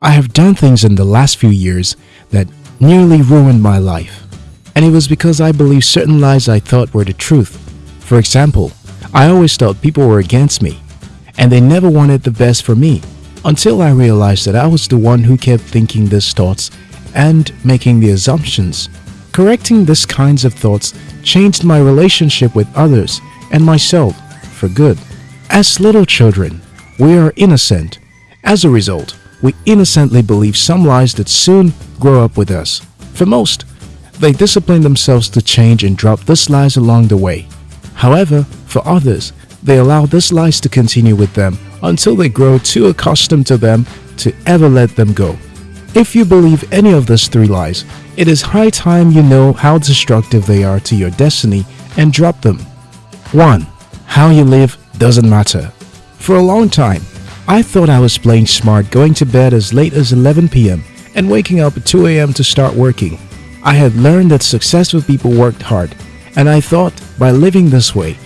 I have done things in the last few years that nearly ruined my life. And it was because I believed certain lies I thought were the truth. For example, I always thought people were against me and they never wanted the best for me until I realized that I was the one who kept thinking these thoughts and making the assumptions. Correcting these kinds of thoughts changed my relationship with others and myself for good. As little children, we are innocent. As a result, we innocently believe some lies that soon grow up with us. For most, they discipline themselves to change and drop these lies along the way. However, for others, they allow these lies to continue with them until they grow too accustomed to them to ever let them go. If you believe any of these three lies, it is high time you know how destructive they are to your destiny and drop them. 1. How you live doesn't matter. For a long time, I thought I was playing smart going to bed as late as 11 p.m. and waking up at 2 a.m. to start working. I had learned that successful people worked hard, and I thought by living this way,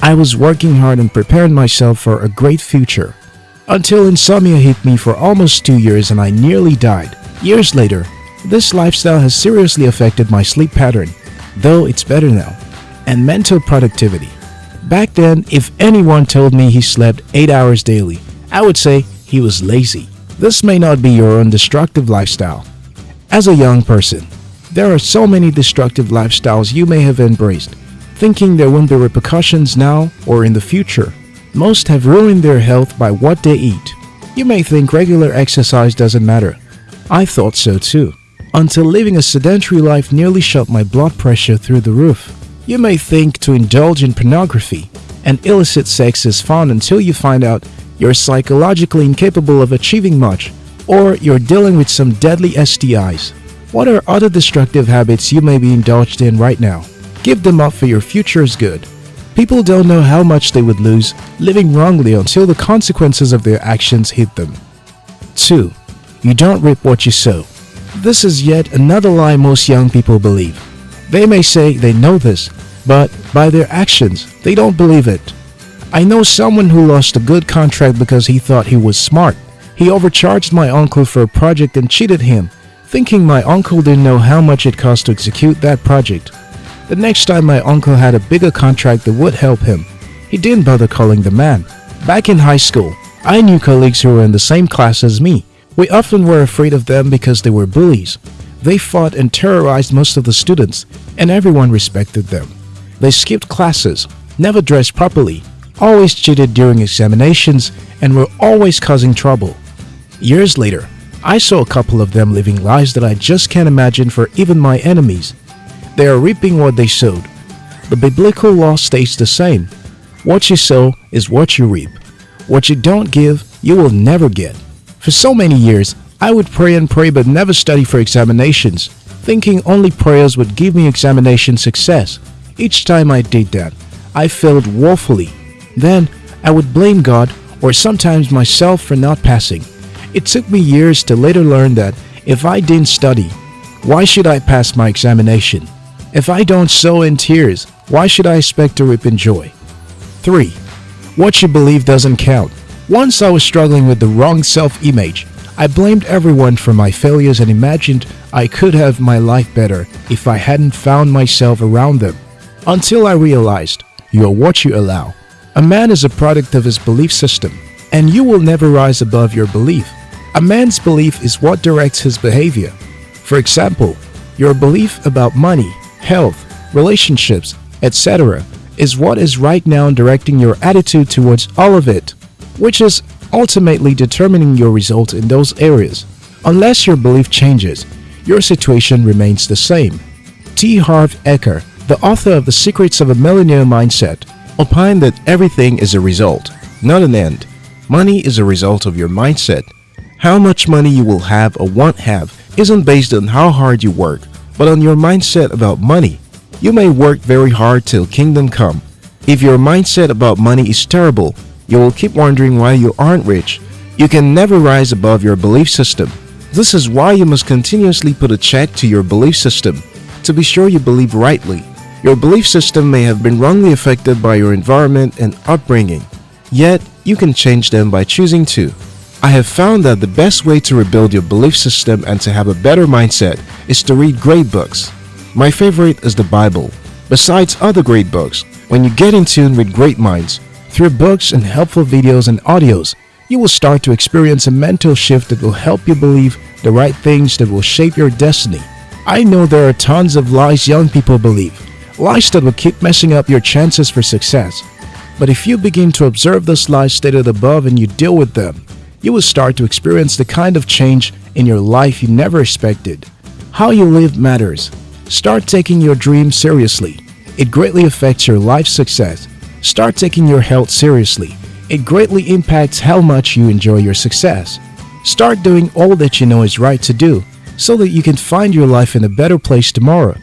I was working hard and preparing myself for a great future. Until insomnia hit me for almost two years and I nearly died. Years later, this lifestyle has seriously affected my sleep pattern, though it's better now, and mental productivity. Back then, if anyone told me he slept 8 hours daily, I would say he was lazy. This may not be your own destructive lifestyle. As a young person, there are so many destructive lifestyles you may have embraced thinking there won't be repercussions now or in the future. Most have ruined their health by what they eat. You may think regular exercise doesn't matter. I thought so too. Until living a sedentary life nearly shot my blood pressure through the roof. You may think to indulge in pornography and illicit sex is fun until you find out you're psychologically incapable of achieving much or you're dealing with some deadly STIs. What are other destructive habits you may be indulged in right now? Give them up for your future's good. People don't know how much they would lose living wrongly until the consequences of their actions hit them. 2. You don't reap what you sow. This is yet another lie most young people believe. They may say they know this, but by their actions, they don't believe it. I know someone who lost a good contract because he thought he was smart. He overcharged my uncle for a project and cheated him, thinking my uncle didn't know how much it cost to execute that project. The next time my uncle had a bigger contract that would help him, he didn't bother calling the man. Back in high school, I knew colleagues who were in the same class as me. We often were afraid of them because they were bullies. They fought and terrorized most of the students, and everyone respected them. They skipped classes, never dressed properly, always cheated during examinations, and were always causing trouble. Years later, I saw a couple of them living lives that I just can't imagine for even my enemies. They are reaping what they sowed. The biblical law states the same. What you sow is what you reap. What you don't give, you will never get. For so many years, I would pray and pray but never study for examinations, thinking only prayers would give me examination success. Each time I did that, I failed woefully. Then, I would blame God or sometimes myself for not passing. It took me years to later learn that if I didn't study, why should I pass my examination? If I don't sow in tears, why should I expect to reap in joy? 3. What you believe doesn't count. Once I was struggling with the wrong self-image. I blamed everyone for my failures and imagined I could have my life better if I hadn't found myself around them. Until I realized, you are what you allow. A man is a product of his belief system, and you will never rise above your belief. A man's belief is what directs his behavior. For example, your belief about money health, relationships, etc. is what is right now directing your attitude towards all of it, which is ultimately determining your result in those areas. Unless your belief changes, your situation remains the same. T. Harv Eker, the author of The Secrets of a Millionaire Mindset, opined that everything is a result, not an end. Money is a result of your mindset. How much money you will have or won't have isn't based on how hard you work, but on your mindset about money. You may work very hard till kingdom come. If your mindset about money is terrible, you will keep wondering why you aren't rich. You can never rise above your belief system. This is why you must continuously put a check to your belief system to be sure you believe rightly. Your belief system may have been wrongly affected by your environment and upbringing, yet you can change them by choosing to. I have found that the best way to rebuild your belief system and to have a better mindset is to read great books. My favorite is the Bible. Besides other great books, when you get in tune with great minds, through books and helpful videos and audios, you will start to experience a mental shift that will help you believe the right things that will shape your destiny. I know there are tons of lies young people believe, lies that will keep messing up your chances for success. But if you begin to observe those lies stated above and you deal with them, you will start to experience the kind of change in your life you never expected. How you live matters. Start taking your dreams seriously. It greatly affects your life success. Start taking your health seriously. It greatly impacts how much you enjoy your success. Start doing all that you know is right to do so that you can find your life in a better place tomorrow.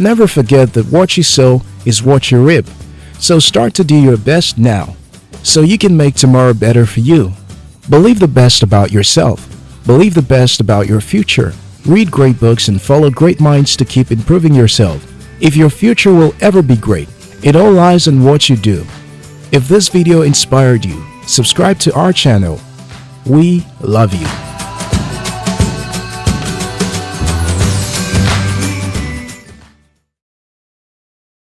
Never forget that what you sow is what you reap. So start to do your best now so you can make tomorrow better for you. Believe the best about yourself. Believe the best about your future. Read great books and follow great minds to keep improving yourself. If your future will ever be great, it all lies in what you do. If this video inspired you, subscribe to our channel. We love you.